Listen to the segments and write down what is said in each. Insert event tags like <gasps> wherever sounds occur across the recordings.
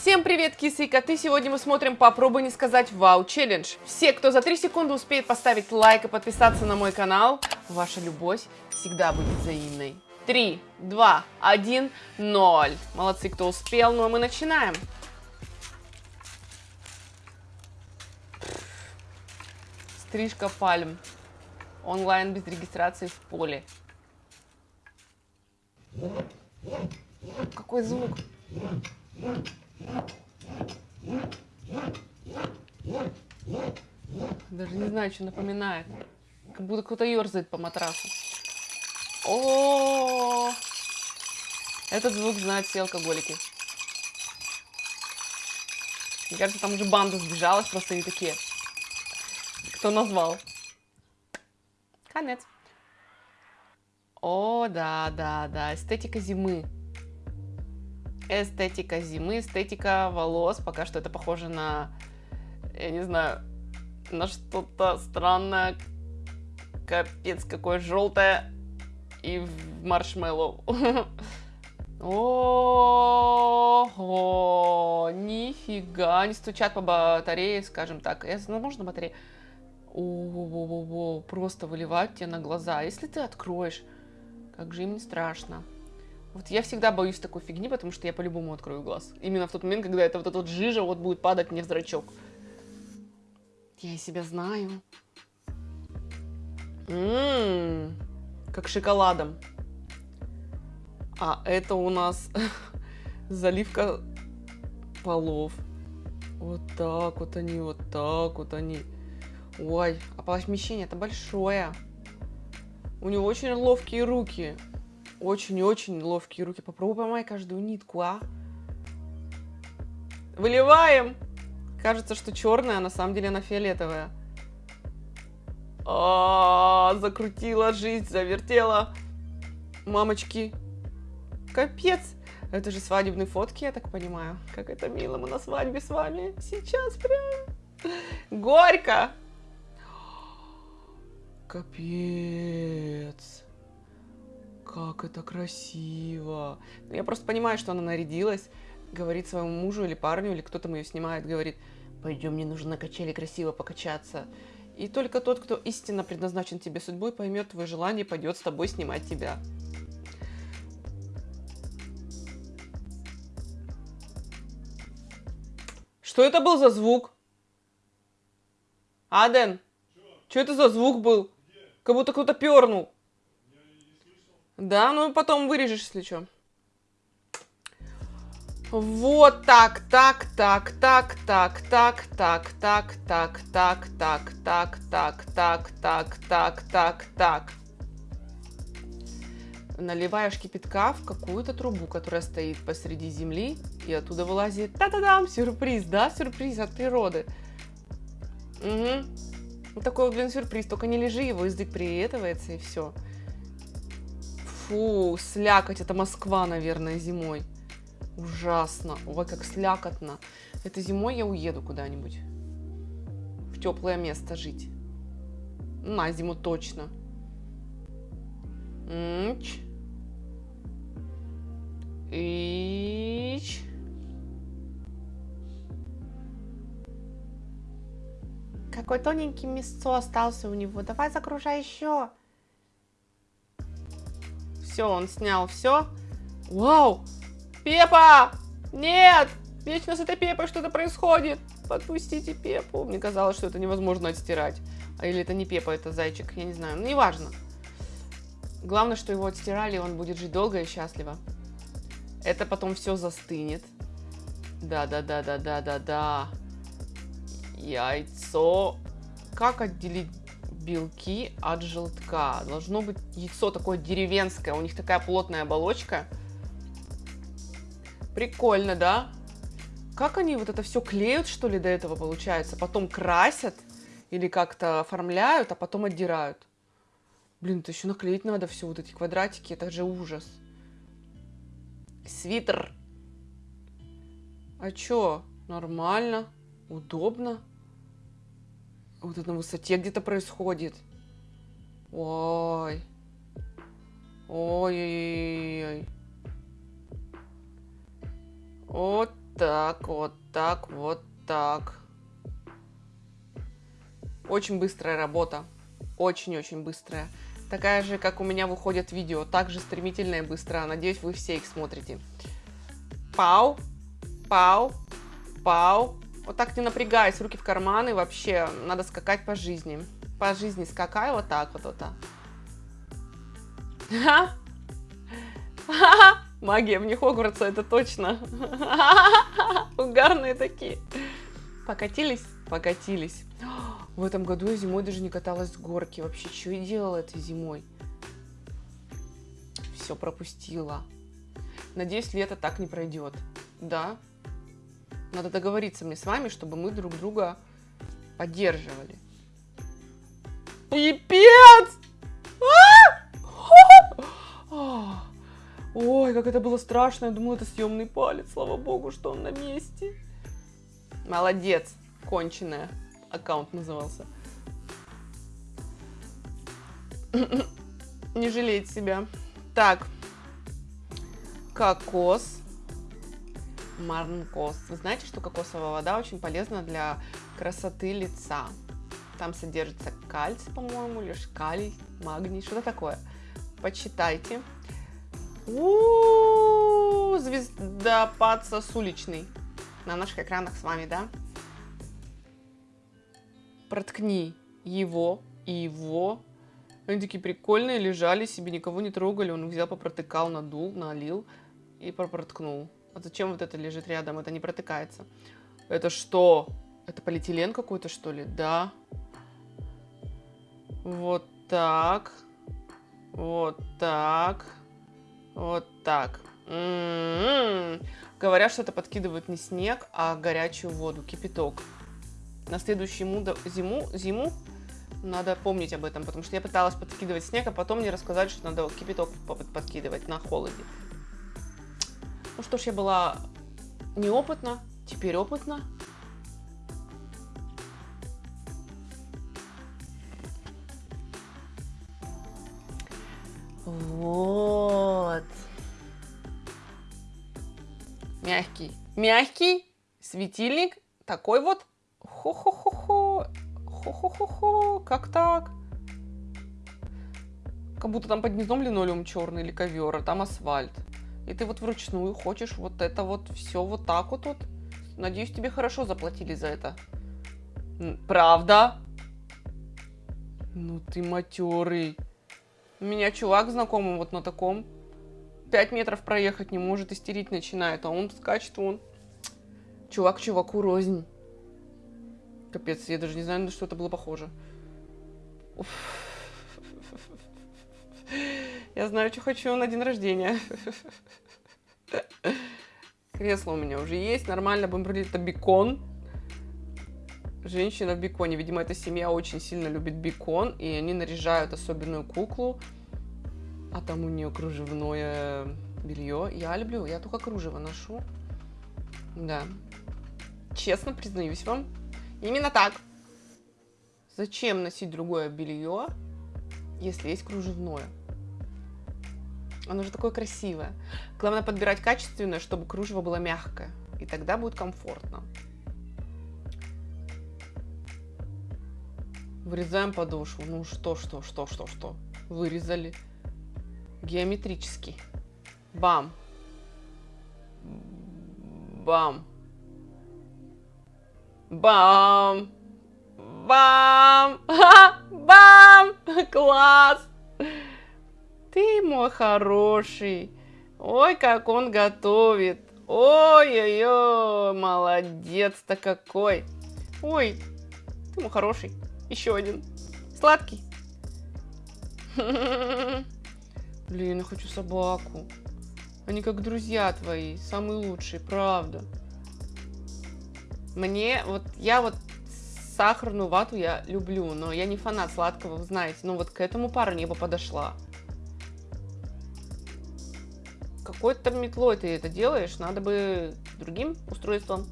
Всем привет, кисы и коты! Сегодня мы смотрим «Попробуй не сказать вау» челлендж. Все, кто за 3 секунды успеет поставить лайк и подписаться на мой канал, ваша любовь всегда будет взаимной. 3, 2, 1, 0. Молодцы, кто успел, ну а мы начинаем. Стрижка пальм. Онлайн без регистрации в поле. Какой звук? Даже не знаю, что напоминает. Как будто кто-то ерзает по матрасу. О, этот звук знают все алкоголики. Мне кажется, там уже банда сбежалась, просто они такие. Кто назвал? Конец. О, да, да, да, эстетика зимы. Эстетика зимы, эстетика волос. Пока что это похоже на, я не знаю, на что-то странное. Капец, какое желтое. И в маршмеллоу. <laughs> Ого, нифига, не стучат по батарее, скажем так. Я, ну, можно батарея? О, просто выливают тебе на глаза. Если ты откроешь, как же им не страшно. Вот я всегда боюсь такой фигни, потому что я по-любому открою глаз. Именно в тот момент, когда это вот эта вот жижа вот будет падать мне в зрачок. Я себя знаю. Ммм, как шоколадом. А это у нас <laughs> заливка полов. Вот так вот они, вот так вот они. Ой, а помещение это большое. У него очень ловкие руки. Очень-очень ловкие руки. Попробуй поймай каждую нитку, а. Выливаем. Кажется, что черная, а на самом деле она фиолетовая. А, -а, -а закрутила жизнь, завертела. Мамочки. Капец. Это же свадебные фотки, я так понимаю. Как это мило, мы на свадьбе с вами. Сейчас прям. Горько. Капец как это красиво. Ну, я просто понимаю, что она нарядилась, говорит своему мужу или парню, или кто там ее снимает, говорит, пойдем, мне нужно на качели красиво покачаться. И только тот, кто истинно предназначен тебе судьбой, поймет твое желание, пойдет с тобой снимать тебя. Что это был за звук? Аден? Что это за звук был? Где? Как будто кто-то пернул. Да, ну потом вырежешь, если что. Вот так, так, так, так, так, так, так, так, так, так, так, так, так, так, так, так, так, так. Наливаешь кипятка в какую-то трубу, которая стоит посреди земли, и оттуда вылазит, та-та-дам, сюрприз, да, сюрприз от природы. Угу. Вот такой, блин, сюрприз, только не лежи, его язык приветывается, и все. Фу, слякоть, это Москва, наверное, зимой. Ужасно. Ой, как слякотно. Это зимой я уеду куда-нибудь. В теплое место жить. На зиму точно. Ич. Ич. Какой тоненький мясцо остался у него. Давай загружай еще. Все, он снял все. Вау! Пепа! Нет! Вечно с этой Пепой что-то происходит. Подпустите Пепу. Мне казалось, что это невозможно отстирать. А или это не Пепа, это зайчик. Я не знаю. Ну, неважно. Главное, что его отстирали, и он будет жить долго и счастливо. Это потом все застынет. Да-да-да-да-да-да-да. Яйцо. Как отделить белки от желтка. Должно быть яйцо такое деревенское, у них такая плотная оболочка. Прикольно, да? Как они вот это все клеют, что ли, до этого получается? Потом красят или как-то оформляют, а потом отдирают. Блин, это еще наклеить надо все, вот эти квадратики, это же ужас. Свитер. А чё? Нормально, удобно вот это на высоте где-то происходит. Ой. Ой-ой-ой. Вот так, вот так, вот так. Очень быстрая работа. Очень-очень быстрая. Такая же, как у меня выходят видео. Также стремительная и быстрая. Надеюсь, вы все их смотрите. Пау, пау, пау. Вот так не напрягаясь, руки в карманы. Вообще, надо скакать по жизни. По жизни скакай вот так вот. вот так. <laughs> Магия вне Хогвартса, это точно. <laughs> Угарные такие. Покатились? Покатились. В этом году я зимой даже не каталась с горки. Вообще, что я делала этой зимой? Все пропустила. Надеюсь, лето так не пройдет. Да? Надо договориться мне с вами, чтобы мы друг друга поддерживали. Пипец! А! Ой, как это было страшно. Я думала, это съемный палец. Слава богу, что он на месте. Молодец, конченая. Аккаунт назывался. Не жалеть себя. Так. Кокос. Марнкос. Вы знаете, что кокосовая вода очень полезна для красоты лица. Там содержится кальций, по-моему, лишь калий, магний, что-то такое. Почитайте. У-у-у, звездопад сосуличный. На наших экранах с вами, да? Проткни его и его. Они такие прикольные, лежали себе, никого не трогали. Он взял, попротыкал, надул, налил и проткнул. А зачем вот это лежит рядом? Это не протыкается. Это что? Это полиэтилен какой-то, что ли? Да. Вот так. Вот так. Вот так. М -м -м. Говорят, что это подкидывают не снег, а горячую воду, кипяток. На следующую зиму, зиму надо помнить об этом, потому что я пыталась подкидывать снег, а потом мне рассказали, что надо кипяток подкидывать на холоде. Ну что ж, я была неопытна, теперь опытна. Вот. Мягкий. Мягкий светильник. Такой вот. Хо-хо-хо-хо. Хо-хо-хо-хо. Как так? Как будто там под низом линолеум черный или ковер, а там асфальт. И ты вот вручную хочешь вот это вот все вот так вот. вот. Надеюсь, тебе хорошо заплатили за это. Правда? Ну ты матерый. У меня чувак знакомый вот на таком. Пять метров проехать не может, истерить начинает. А он скачет, он... Чувак чуваку рознь. Капец, я даже не знаю, на что это было похоже. Уф. Я знаю, что хочу на день рождения. Кресло у меня уже есть. Нормально будем говорить, это бекон. Женщина в беконе. Видимо, эта семья очень сильно любит бекон. И они наряжают особенную куклу. А там у нее кружевное белье. Я люблю. Я только кружево ношу. Да. Честно признаюсь вам. Именно так. Зачем носить другое белье, если есть кружевное? Оно же такое красивое. Главное подбирать качественное, чтобы кружево было мягкое. И тогда будет комфортно. Вырезаем подошву. Ну что, что, что, что, что. Вырезали. Геометрически. Бам. Бам. Бам. Бам. <laughs> Бам. Класс. Ты мой хороший. Ой, как он готовит. Ой-ой-ой, молодец-то какой. Ой, ты мой хороший. Еще один. Сладкий. <laughs> Блин, я хочу собаку. Они как друзья твои, самые лучшие, правда. Мне, вот, я вот сахарную вату я люблю, но я не фанат сладкого, вы знаете. Но вот к этому парню я бы подошла. Какой-то метлой ты это делаешь, надо бы другим устройством.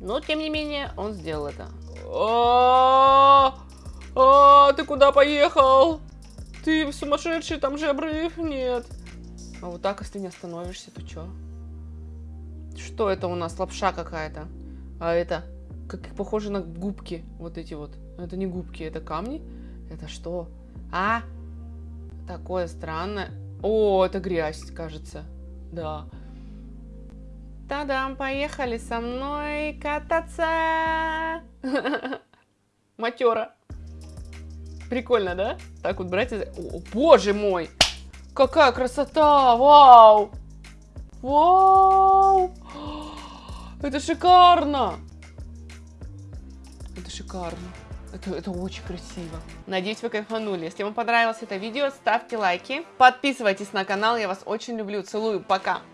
Но, тем не менее, он сделал это. А, а, ты куда поехал? Ты сумасшедший, там же обрыв? Нет. А вот так, если не остановишься, то что? Что это у нас? Лапша какая-то. А это, как похоже на губки. Вот эти вот. Это не губки, это камни. Это что? А? Такое странное. О, это грязь, кажется. Да. Та-дам, поехали со мной кататься. <laughs> Матера. Прикольно, да? Так вот брать. О, боже мой! Какая красота! Вау! Вау! <gasps> Это шикарно! Это шикарно. Это, это очень красиво. Надеюсь, вы кайфанули. Если вам понравилось это видео, ставьте лайки. Подписывайтесь на канал. Я вас очень люблю. Целую. Пока.